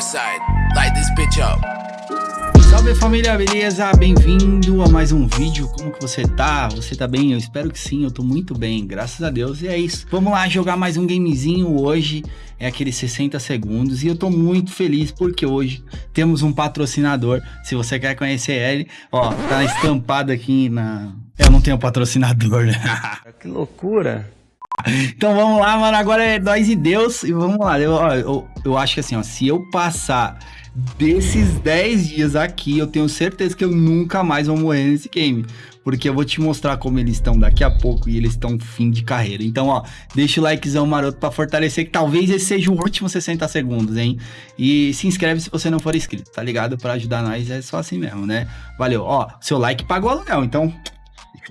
side, light this bitch up. Salve família, beleza? Bem-vindo a mais um vídeo. Como que você tá? Você tá bem? Eu espero que sim, eu tô muito bem, graças a Deus. E é isso. Vamos lá jogar mais um gamezinho hoje. É aqueles 60 segundos e eu tô muito feliz porque hoje temos um patrocinador. Se você quer conhecer ele, ó, tá estampado aqui na... Eu não tenho patrocinador, né? que loucura. Então vamos lá, mano. Agora é nós e Deus. E vamos lá. Eu, eu, eu acho que assim, ó, se eu passar desses 10 dias aqui, eu tenho certeza que eu nunca mais vou morrer nesse game. Porque eu vou te mostrar como eles estão daqui a pouco e eles estão fim de carreira. Então, ó, deixa o likezão maroto pra fortalecer que talvez esse seja o último 60 segundos, hein? E se inscreve se você não for inscrito, tá ligado? Pra ajudar nós é só assim mesmo, né? Valeu. Ó, seu like pagou aluguel, então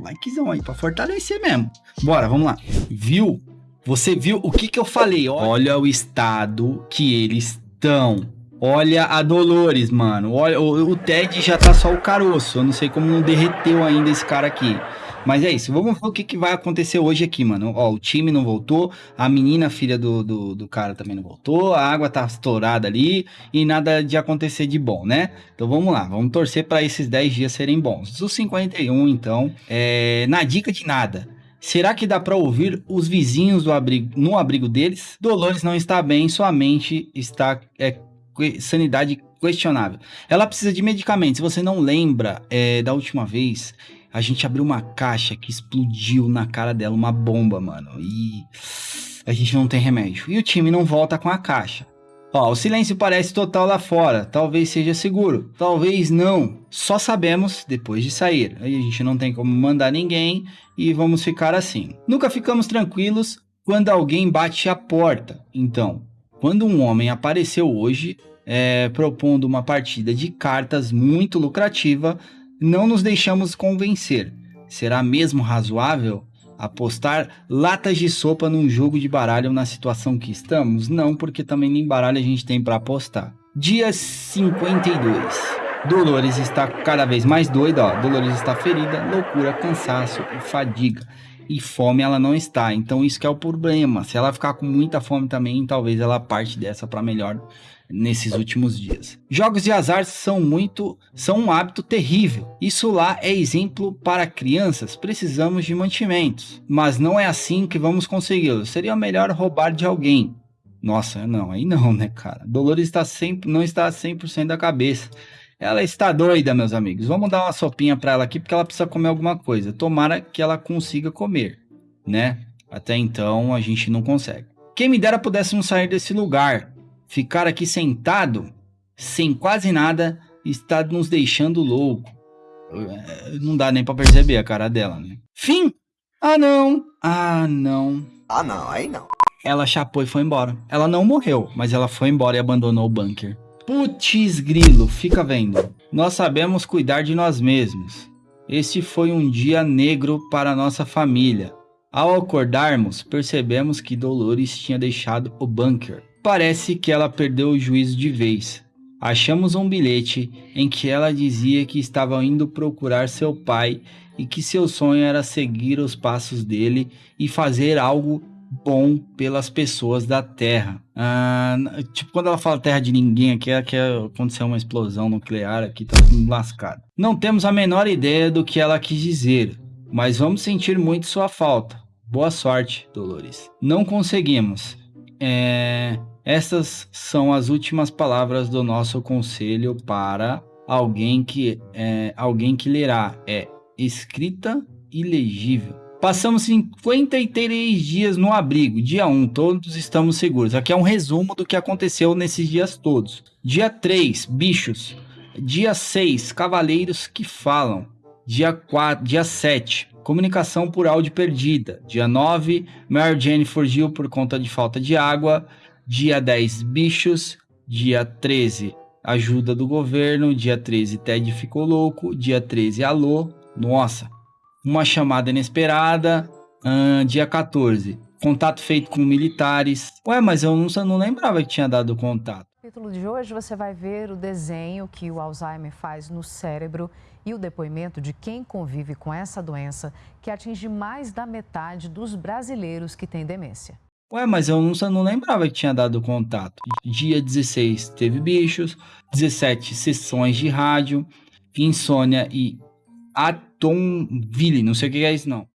likezão aí pra fortalecer mesmo. Bora, vamos lá. Viu? Você viu o que que eu falei? Olha o estado que eles estão. Olha a Dolores, mano. Olha, o, o, Ted já tá só o caroço. Eu não sei como não derreteu ainda esse cara aqui. Mas é isso. Vamos ver o que, que vai acontecer hoje aqui, mano. Ó, o time não voltou. A menina, filha do, do, do cara, também não voltou. A água tá estourada ali. E nada de acontecer de bom, né? Então vamos lá. Vamos torcer para esses 10 dias serem bons. Os 51, então. É, na dica de nada. Será que dá para ouvir os vizinhos do abrigo, no abrigo deles? Dolores não está bem, sua mente está é, sanidade questionável. Ela precisa de medicamentos. Você não lembra é, da última vez, a gente abriu uma caixa que explodiu na cara dela, uma bomba, mano. E a gente não tem remédio. E o time não volta com a caixa. Ó, o silêncio parece total lá fora. Talvez seja seguro. Talvez não. Só sabemos depois de sair. Aí a gente não tem como mandar ninguém e vamos ficar assim. Nunca ficamos tranquilos quando alguém bate a porta. Então, quando um homem apareceu hoje é, propondo uma partida de cartas muito lucrativa, não nos deixamos convencer. Será mesmo razoável apostar latas de sopa num jogo de baralho na situação que estamos? Não, porque também nem baralho a gente tem para apostar. Dia 52. Dolores está cada vez mais doida, ó. Dolores está ferida, loucura, cansaço e fadiga e fome ela não está. Então isso que é o problema. Se ela ficar com muita fome também, talvez ela parte dessa para melhor nesses últimos dias. Jogos de azar são muito, são um hábito terrível. Isso lá é exemplo para crianças. Precisamos de mantimentos, mas não é assim que vamos consegui-lo. Seria melhor roubar de alguém. Nossa, não, aí não, né, cara? Dolores está sempre, não está 100% da cabeça. Ela está doida, meus amigos. Vamos dar uma sopinha para ela aqui, porque ela precisa comer alguma coisa. Tomara que ela consiga comer, né? Até então, a gente não consegue. Quem me dera pudéssemos sair desse lugar. Ficar aqui sentado, sem quase nada, está nos deixando louco. É, não dá nem para perceber a cara dela, né? Fim! Ah, não! Ah, não. Ah, não, aí não. Ela chapou e foi embora. Ela não morreu, mas ela foi embora e abandonou o bunker. Putz grilo, fica vendo. Nós sabemos cuidar de nós mesmos. Este foi um dia negro para nossa família. Ao acordarmos, percebemos que Dolores tinha deixado o bunker. Parece que ela perdeu o juízo de vez. Achamos um bilhete em que ela dizia que estava indo procurar seu pai e que seu sonho era seguir os passos dele e fazer algo bom pelas pessoas da Terra. Ah, tipo, quando ela fala terra de ninguém aqui, é que aconteceu uma explosão nuclear aqui, tá tudo lascado. Não temos a menor ideia do que ela quis dizer, mas vamos sentir muito sua falta. Boa sorte, Dolores. Não conseguimos. É... Essas são as últimas palavras do nosso conselho para alguém que, é, alguém que lerá. É escrita ilegível. Passamos 53 dias no abrigo. Dia 1, todos estamos seguros. Aqui é um resumo do que aconteceu nesses dias todos. Dia 3, bichos. Dia 6, cavaleiros que falam. Dia 4, dia 7, comunicação por áudio perdida. Dia 9, Mary Jane fugiu por conta de falta de água. Dia 10, bichos. Dia 13, ajuda do governo. Dia 13, Ted ficou louco. Dia 13, alô. Nossa, uma chamada inesperada, dia 14. Contato feito com militares. Ué, mas eu não, não lembrava que tinha dado contato. No título de hoje você vai ver o desenho que o Alzheimer faz no cérebro e o depoimento de quem convive com essa doença que atinge mais da metade dos brasileiros que têm demência. Ué, mas eu não, não lembrava que tinha dado contato. Dia 16 teve bichos, 17 sessões de rádio, insônia e Atomville. Não sei o que é isso, não.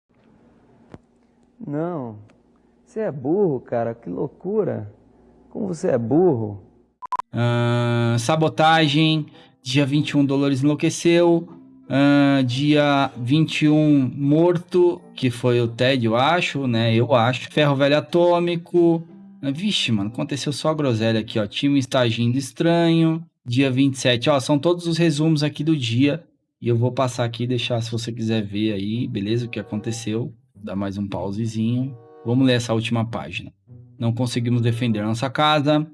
Não. Você é burro, cara. Que loucura. Como você é burro. Uh, sabotagem. Dia 21, Dolores enlouqueceu. Uh, dia 21, Morto, que foi o Ted, eu acho, né? Eu acho. Ferro Velho Atômico. Uh, vixe, mano, aconteceu só a groselha aqui, ó. Time está agindo estranho. Dia 27, ó, são todos os resumos aqui do dia. E eu vou passar aqui e deixar, se você quiser ver aí, beleza, o que aconteceu. Dá mais um pausezinho. Vamos ler essa última página. Não conseguimos defender nossa casa.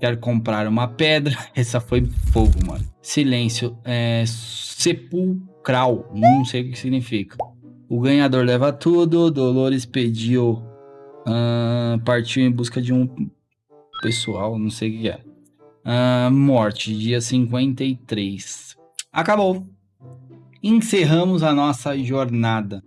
Quero comprar uma pedra. Essa foi fogo, mano. Silêncio. É, sepulcral. Não sei o que significa. O ganhador leva tudo. Dolores pediu. Uh, partiu em busca de um pessoal. Não sei o que é. Uh, morte. Dia 53. Acabou. Encerramos a nossa jornada.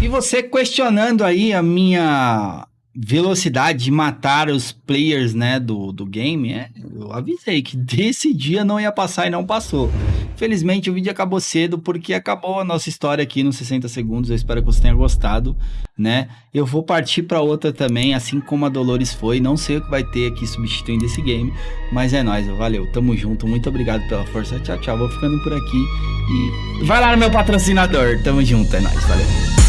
E você questionando aí a minha velocidade de matar os players, né, do, do game, é, eu avisei que desse dia não ia passar e não passou. Felizmente o vídeo acabou cedo porque acabou a nossa história aqui nos 60 segundos, eu espero que você tenha gostado, né. Eu vou partir para outra também, assim como a Dolores foi, não sei o que vai ter aqui substituindo esse game, mas é nóis, valeu, tamo junto, muito obrigado pela força, tchau, tchau, vou ficando por aqui e vai lá no meu patrocinador, tamo junto, é nóis, valeu.